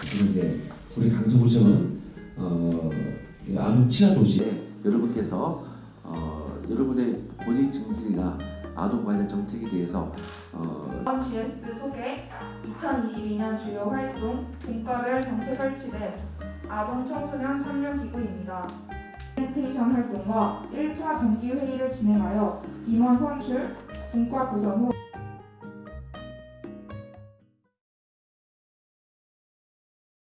그리고 이제 우리 강서구청은 어, 이 아동 도시에 여러분께서 어, 여러분의 본인 증진이나 아동 관련 정책에 대해서 어, GS 소개 2022년 주요 활동 공과별 정책 설치된 아동 청소년 참여 기구입니다. 프레젠테이션 활동과 1차 정기 회의를 진행하여 임원 선출, 분과 구성 후